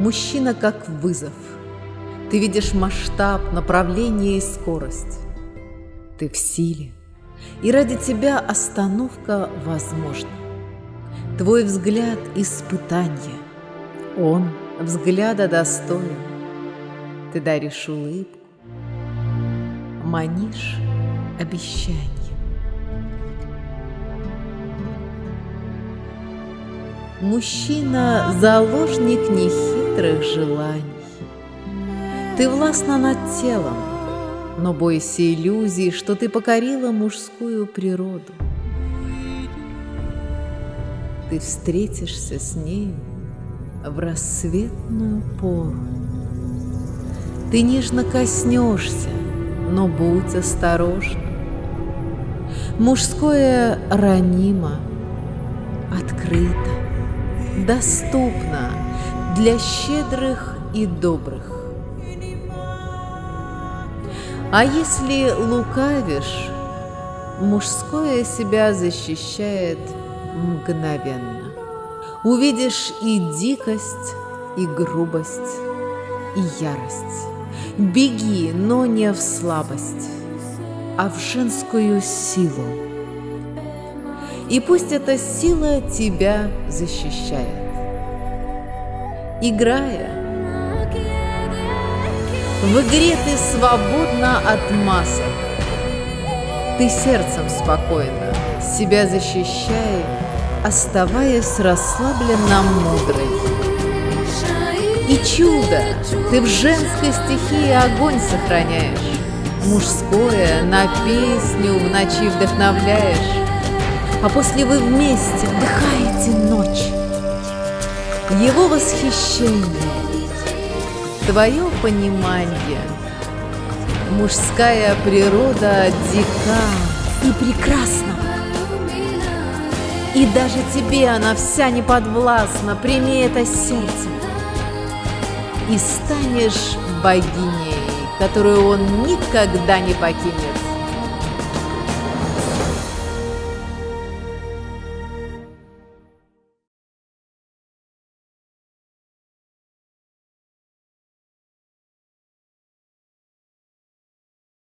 Мужчина как вызов. Ты видишь масштаб, направление и скорость. Ты в силе, и ради тебя остановка возможна. Твой взгляд – испытание. Он взгляда достоин. Ты даришь улыбку, манишь обещанием. Мужчина – заложник нехитрых желаний. Ты властна над телом, но бойся иллюзий, что ты покорила мужскую природу. Ты встретишься с ней в рассветную пору. Ты нежно коснешься, но будь осторожна. Мужское ранимо, открыто доступна для щедрых и добрых. А если лукавишь, мужское себя защищает мгновенно. Увидишь и дикость, и грубость, и ярость. Беги, но не в слабость, а в женскую силу и пусть эта сила тебя защищает. Играя, в игре ты свободна от масок. Ты сердцем спокойно себя защищай, оставаясь расслабленно мудрой. И чудо, ты в женской стихии огонь сохраняешь, Мужское на песню в ночи вдохновляешь, а после вы вместе вдыхаете. Его восхищение, твое понимание, мужская природа дика и прекрасна. И даже тебе она вся не подвластна, прими это сердцем. И станешь богиней, которую он никогда не покинет.